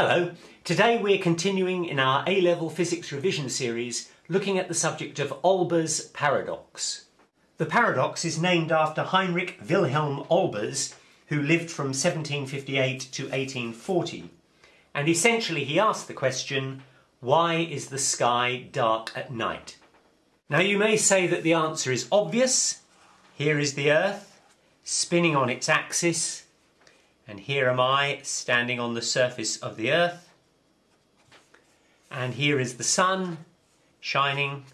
Hello, today we're continuing in our A-Level Physics Revision series looking at the subject of Olbers' paradox. The paradox is named after Heinrich Wilhelm Olbers, who lived from 1758 to 1840. And essentially he asked the question, why is the sky dark at night? Now you may say that the answer is obvious. Here is the Earth, spinning on its axis, and here am I standing on the surface of the earth. And here is the sun shining.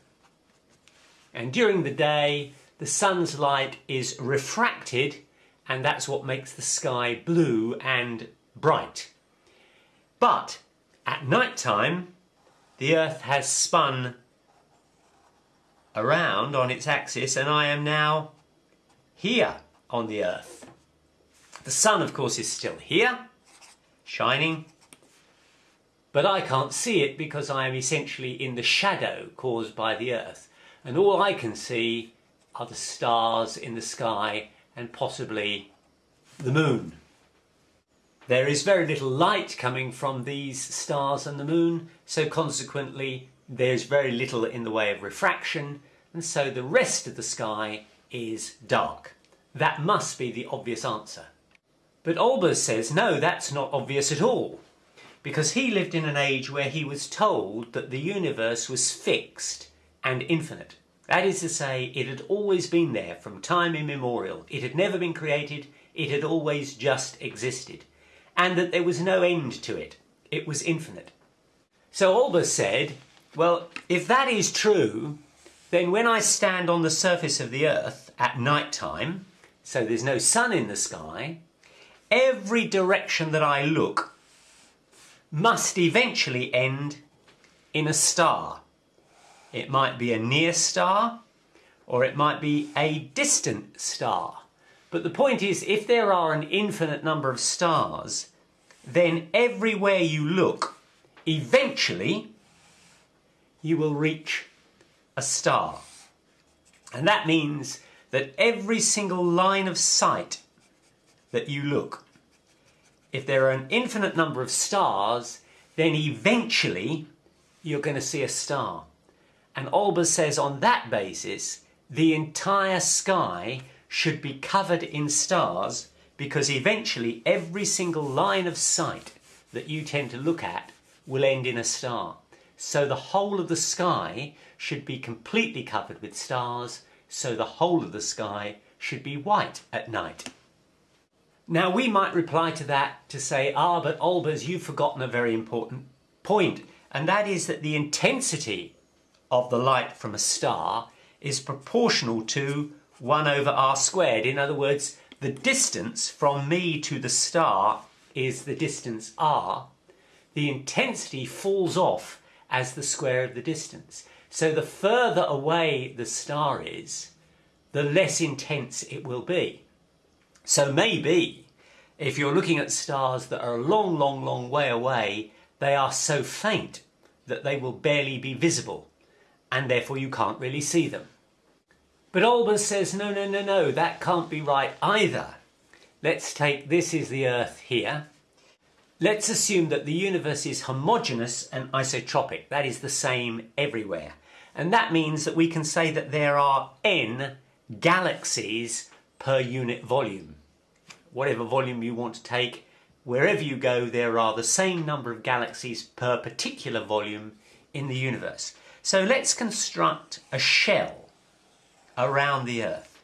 And during the day, the sun's light is refracted, and that's what makes the sky blue and bright. But at night time, the earth has spun around on its axis, and I am now here on the earth. The sun, of course, is still here, shining, but I can't see it because I am essentially in the shadow caused by the earth. And all I can see are the stars in the sky and possibly the moon. There is very little light coming from these stars and the moon, so consequently there's very little in the way of refraction, and so the rest of the sky is dark. That must be the obvious answer. But Olbers says, no, that's not obvious at all, because he lived in an age where he was told that the universe was fixed and infinite. That is to say, it had always been there from time immemorial. It had never been created, it had always just existed. And that there was no end to it. It was infinite. So Olbers said, well, if that is true, then when I stand on the surface of the earth at night time, so there's no sun in the sky, every direction that I look must eventually end in a star. It might be a near star or it might be a distant star. But the point is, if there are an infinite number of stars, then everywhere you look, eventually you will reach a star. And that means that every single line of sight that you look. If there are an infinite number of stars, then eventually you're going to see a star. And Olbers says on that basis, the entire sky should be covered in stars because eventually every single line of sight that you tend to look at will end in a star. So the whole of the sky should be completely covered with stars, so the whole of the sky should be white at night. Now we might reply to that to say, ah, but Olbers, you've forgotten a very important point, and that is that the intensity of the light from a star is proportional to 1 over r squared. In other words, the distance from me to the star is the distance r. The intensity falls off as the square of the distance. So the further away the star is, the less intense it will be. So maybe if you're looking at stars that are a long, long, long way away, they are so faint that they will barely be visible and therefore you can't really see them. But Olbers says, no, no, no, no, that can't be right either. Let's take this is the Earth here. Let's assume that the universe is homogeneous and isotropic. That is the same everywhere. And that means that we can say that there are n galaxies per unit volume. Whatever volume you want to take, wherever you go there are the same number of galaxies per particular volume in the universe. So let's construct a shell around the Earth.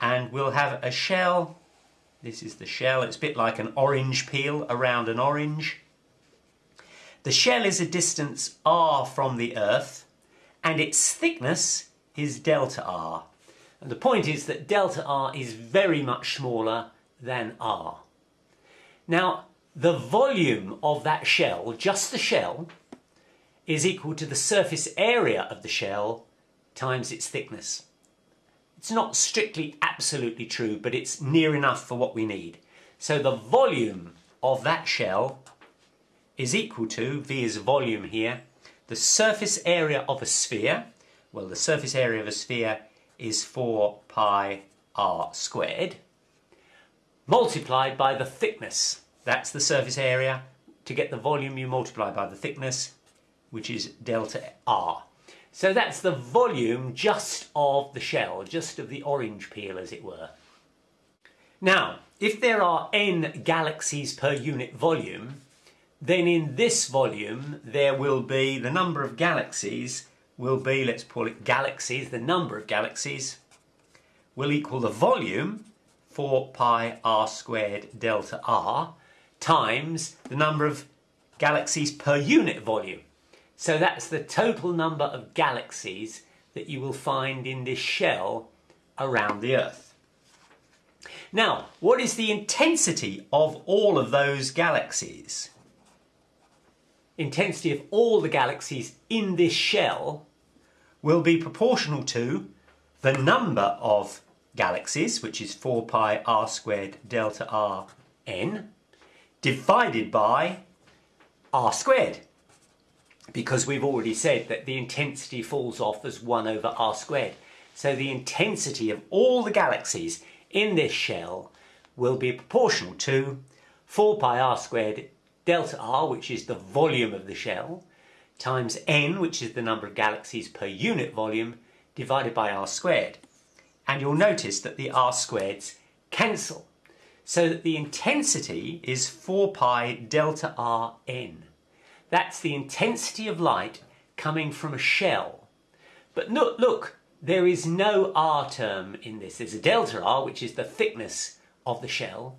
And we'll have a shell, this is the shell, it's a bit like an orange peel around an orange. The shell is a distance r from the Earth and its thickness is delta r. And the point is that delta R is very much smaller than R. Now, the volume of that shell, just the shell, is equal to the surface area of the shell times its thickness. It's not strictly absolutely true, but it's near enough for what we need. So the volume of that shell is equal to, V is volume here, the surface area of a sphere. Well, the surface area of a sphere is 4 pi r squared multiplied by the thickness, that's the surface area, to get the volume you multiply by the thickness, which is delta R. So that's the volume just of the shell, just of the orange peel as it were. Now, if there are n galaxies per unit volume, then in this volume there will be the number of galaxies will be, let's call it galaxies, the number of galaxies will equal the volume 4 pi r squared delta r times the number of galaxies per unit volume. So that's the total number of galaxies that you will find in this shell around the Earth. Now, what is the intensity of all of those galaxies? Intensity of all the galaxies in this shell will be proportional to the number of galaxies, which is 4 pi r squared delta r n, divided by r squared because we've already said that the intensity falls off as 1 over r squared. So the intensity of all the galaxies in this shell will be proportional to 4 pi r squared delta r, which is the volume of the shell, times n, which is the number of galaxies per unit volume, divided by r squared. And you'll notice that the r squareds cancel, so that the intensity is 4 pi delta r n. That's the intensity of light coming from a shell. But look, look, there is no R term in this. There's a delta R, which is the thickness of the shell.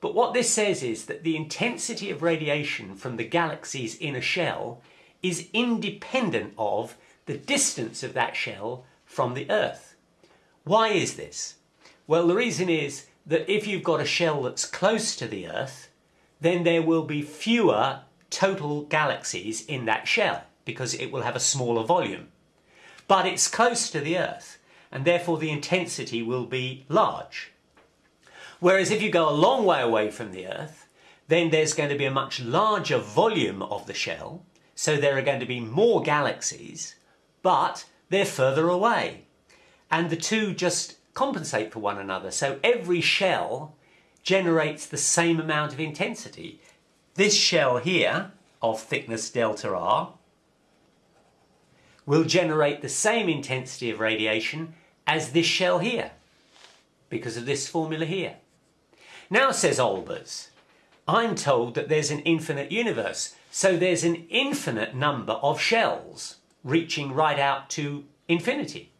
But what this says is that the intensity of radiation from the galaxies in a shell is independent of the distance of that shell from the Earth. Why is this? Well, the reason is that if you've got a shell that's close to the Earth, then there will be fewer total galaxies in that shell because it will have a smaller volume. But it's close to the Earth and therefore the intensity will be large. Whereas if you go a long way away from the Earth, then there's going to be a much larger volume of the shell, so there are going to be more galaxies, but they're further away. And the two just compensate for one another. So every shell generates the same amount of intensity. This shell here of thickness delta R will generate the same intensity of radiation as this shell here because of this formula here. Now, says Olbers, I'm told that there's an infinite universe, so there's an infinite number of shells reaching right out to infinity.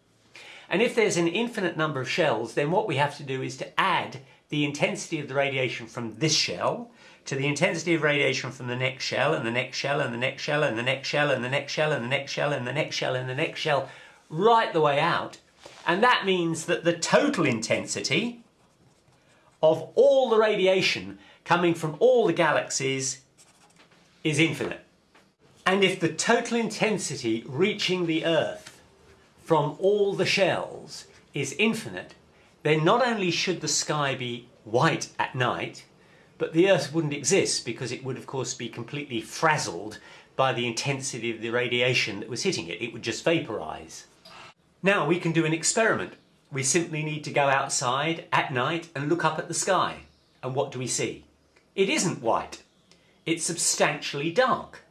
And if there's an infinite number of shells, then what we have to do is to add the intensity of the radiation from this shell to the intensity of radiation from the next shell and the next shell and the next shell and the next shell and the next shell and the next shell and the next shell and the next shell right the way out. And that means that the total intensity of all the radiation coming from all the galaxies is infinite. And if the total intensity reaching the Earth from all the shells is infinite, then not only should the sky be white at night, but the Earth wouldn't exist because it would of course be completely frazzled by the intensity of the radiation that was hitting it. It would just vaporize. Now we can do an experiment. We simply need to go outside at night and look up at the sky. And what do we see? It isn't white. It's substantially dark.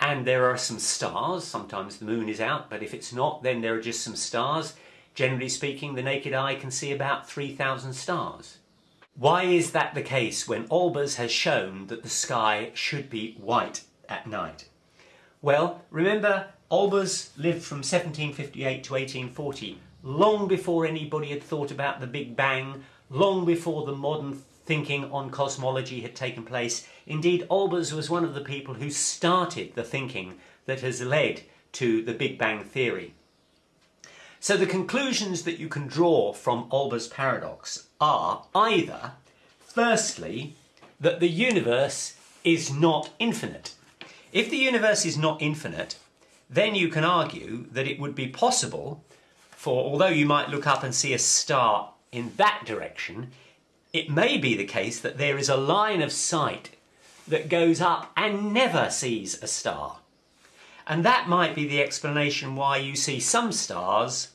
And there are some stars. Sometimes the moon is out, but if it's not, then there are just some stars. Generally speaking, the naked eye can see about 3,000 stars. Why is that the case when Olbers has shown that the sky should be white at night? Well, remember, Olbers lived from 1758 to 1840, long before anybody had thought about the Big Bang, long before the modern thinking on cosmology had taken place. Indeed, Olbers was one of the people who started the thinking that has led to the Big Bang theory. So the conclusions that you can draw from Olbers' paradox are either, firstly, that the universe is not infinite. If the universe is not infinite, then you can argue that it would be possible for, although you might look up and see a star in that direction, it may be the case that there is a line of sight that goes up and never sees a star. And that might be the explanation why you see some stars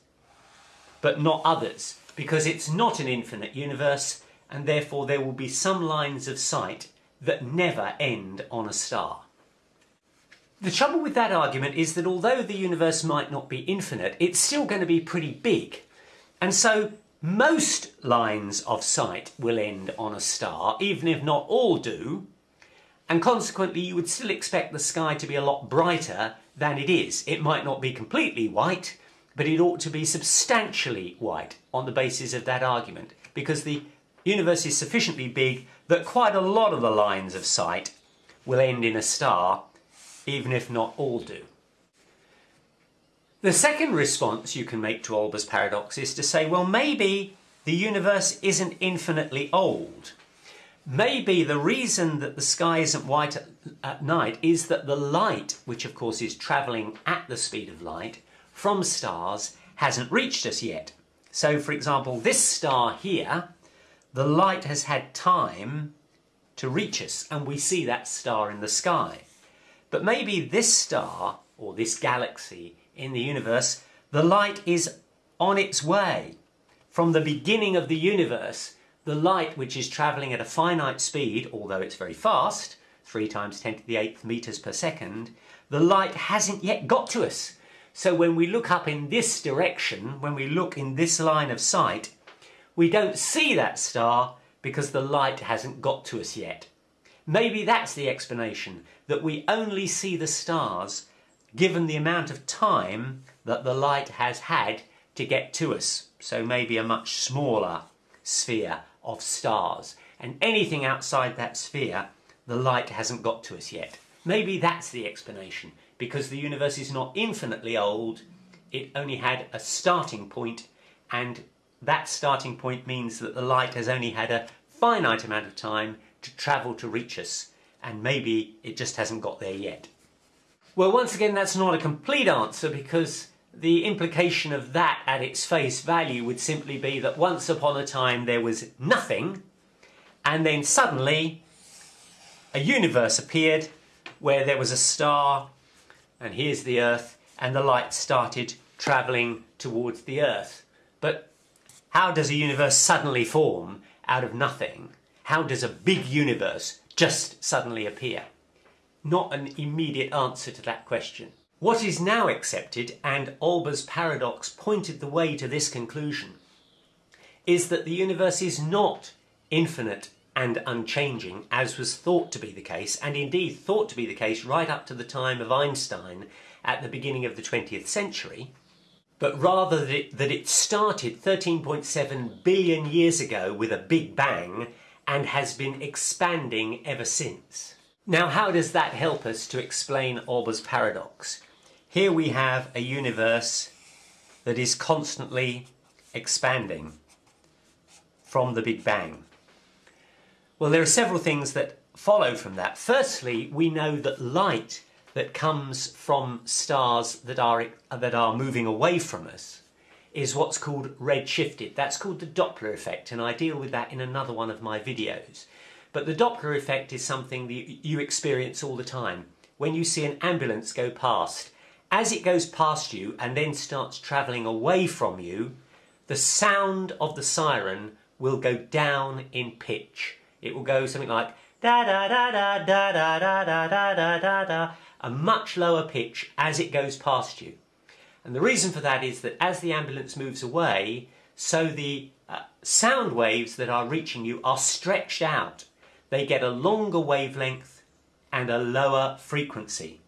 but not others, because it's not an infinite universe and therefore there will be some lines of sight that never end on a star. The trouble with that argument is that although the universe might not be infinite, it's still going to be pretty big. And so most lines of sight will end on a star, even if not all do, and consequently you would still expect the sky to be a lot brighter than it is. It might not be completely white, but it ought to be substantially white on the basis of that argument, because the universe is sufficiently big that quite a lot of the lines of sight will end in a star, even if not all do. The second response you can make to Olbers' paradox is to say, well, maybe the universe isn't infinitely old. Maybe the reason that the sky isn't white at, at night is that the light, which of course is travelling at the speed of light, from stars hasn't reached us yet. So for example, this star here, the light has had time to reach us and we see that star in the sky. But maybe this star, or this galaxy in the universe, the light is on its way. From the beginning of the universe, the light which is travelling at a finite speed, although it's very fast, 3 times 10 to the 8th metres per second, the light hasn't yet got to us. So when we look up in this direction, when we look in this line of sight, we don't see that star because the light hasn't got to us yet. Maybe that's the explanation, that we only see the stars given the amount of time that the light has had to get to us. So maybe a much smaller sphere of stars. And anything outside that sphere, the light hasn't got to us yet. Maybe that's the explanation because the universe is not infinitely old, it only had a starting point and that starting point means that the light has only had a finite amount of time to travel to reach us and maybe it just hasn't got there yet. Well once again that's not a complete answer because the implication of that at its face value would simply be that once upon a time there was nothing and then suddenly a universe appeared where there was a star and here's the Earth, and the light started travelling towards the Earth. But how does a universe suddenly form out of nothing? How does a big universe just suddenly appear? Not an immediate answer to that question. What is now accepted, and Olbers' paradox pointed the way to this conclusion, is that the universe is not infinite and unchanging, as was thought to be the case, and indeed thought to be the case right up to the time of Einstein at the beginning of the 20th century, but rather that it, that it started 13.7 billion years ago with a big bang and has been expanding ever since. Now how does that help us to explain Olbers' paradox? Here we have a universe that is constantly expanding from the Big Bang. Well, there are several things that follow from that. Firstly, we know that light that comes from stars that are, that are moving away from us is what's called redshifted. That's called the Doppler effect, and I deal with that in another one of my videos. But the Doppler effect is something that you experience all the time. When you see an ambulance go past, as it goes past you and then starts travelling away from you, the sound of the siren will go down in pitch it will go something like da da da da da da da da da da da da, a much lower pitch as it goes past you. And the reason for that is that as the ambulance moves away, so the uh, sound waves that are reaching you are stretched out. They get a longer wavelength and a lower frequency.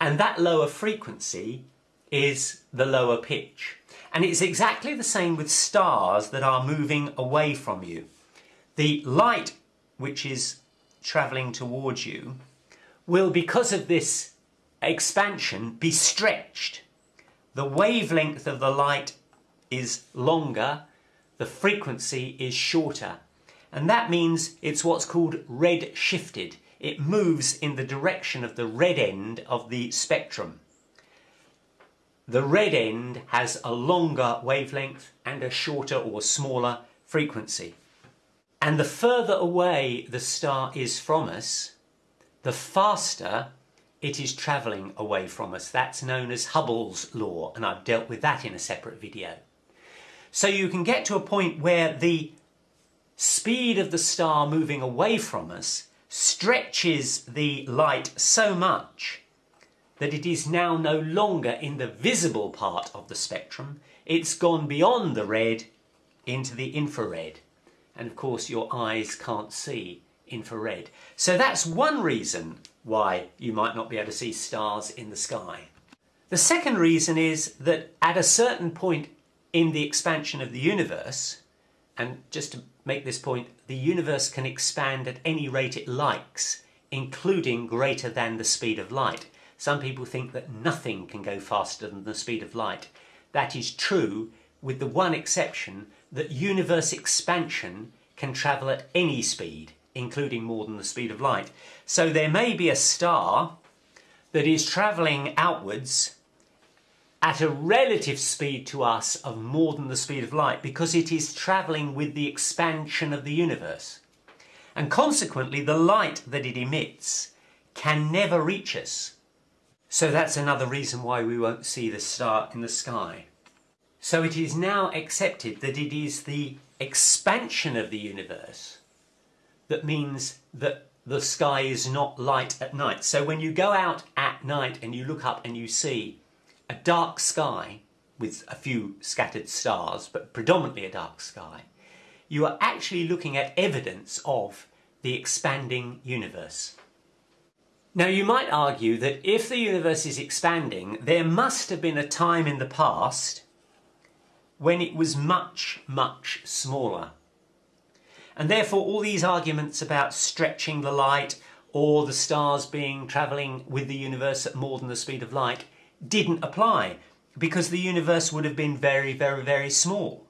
And that lower frequency is the lower pitch. And it's exactly the same with stars that are moving away from you. The light which is travelling towards you will, because of this expansion, be stretched. The wavelength of the light is longer, the frequency is shorter. And that means it's what's called red shifted. It moves in the direction of the red end of the spectrum. The red end has a longer wavelength and a shorter or smaller frequency. And the further away the star is from us, the faster it is travelling away from us. That's known as Hubble's law, and I've dealt with that in a separate video. So you can get to a point where the speed of the star moving away from us stretches the light so much that it is now no longer in the visible part of the spectrum, it's gone beyond the red into the infrared. And of course your eyes can't see infrared. So that's one reason why you might not be able to see stars in the sky. The second reason is that at a certain point in the expansion of the universe, and just to make this point, the universe can expand at any rate it likes, including greater than the speed of light. Some people think that nothing can go faster than the speed of light. That is true, with the one exception that universe expansion can travel at any speed, including more than the speed of light. So there may be a star that is travelling outwards at a relative speed to us of more than the speed of light because it is travelling with the expansion of the universe. And consequently, the light that it emits can never reach us. So that's another reason why we won't see the star in the sky. So it is now accepted that it is the expansion of the universe that means that the sky is not light at night. So when you go out at night and you look up and you see a dark sky with a few scattered stars, but predominantly a dark sky, you are actually looking at evidence of the expanding universe. Now you might argue that if the universe is expanding, there must have been a time in the past when it was much, much smaller. And therefore all these arguments about stretching the light or the stars being travelling with the universe at more than the speed of light didn't apply because the universe would have been very, very, very small.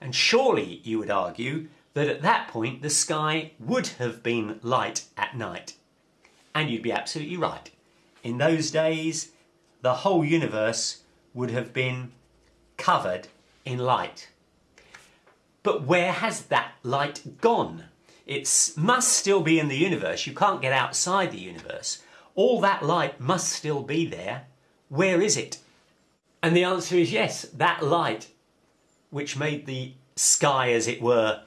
And surely, you would argue, that at that point the sky would have been light at night. And you'd be absolutely right. In those days, the whole universe would have been covered in light. But where has that light gone? It must still be in the universe. You can't get outside the universe. All that light must still be there where is it? And the answer is yes, that light, which made the sky, as it were,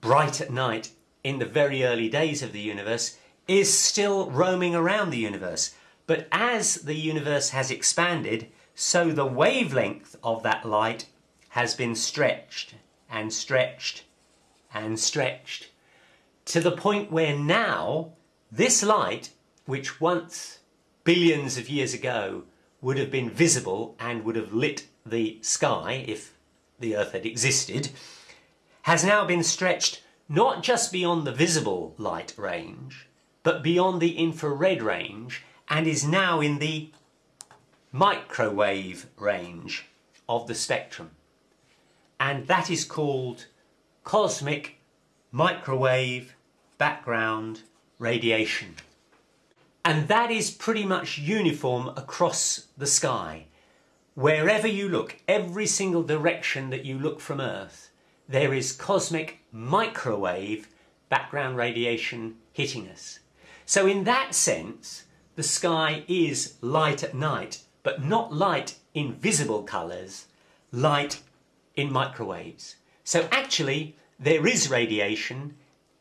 bright at night in the very early days of the universe, is still roaming around the universe. But as the universe has expanded, so the wavelength of that light has been stretched and stretched and stretched to the point where now this light, which once billions of years ago would have been visible and would have lit the sky if the Earth had existed, has now been stretched not just beyond the visible light range, but beyond the infrared range and is now in the microwave range of the spectrum. And that is called cosmic microwave background radiation. And that is pretty much uniform across the sky. Wherever you look, every single direction that you look from Earth, there is cosmic microwave background radiation hitting us. So in that sense, the sky is light at night, but not light in visible colours, light in microwaves. So actually, there is radiation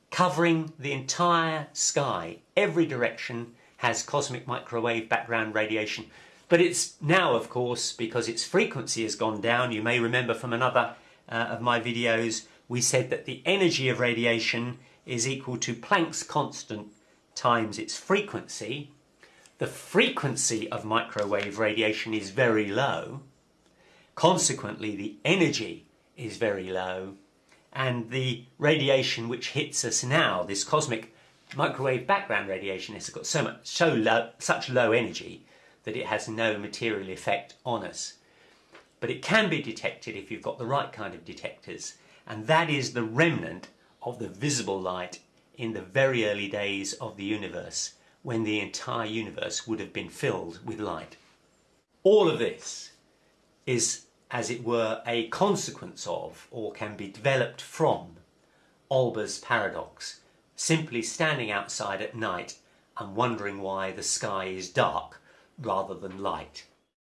covering the entire sky, every direction, has cosmic microwave background radiation. But it's now, of course, because its frequency has gone down, you may remember from another uh, of my videos, we said that the energy of radiation is equal to Planck's constant times its frequency. The frequency of microwave radiation is very low. Consequently, the energy is very low. And the radiation which hits us now, this cosmic microwave background radiation has got so much, so low, such low energy that it has no material effect on us. But it can be detected if you've got the right kind of detectors, and that is the remnant of the visible light in the very early days of the universe, when the entire universe would have been filled with light. All of this is, as it were, a consequence of, or can be developed from, Olbers' paradox, simply standing outside at night and wondering why the sky is dark rather than light.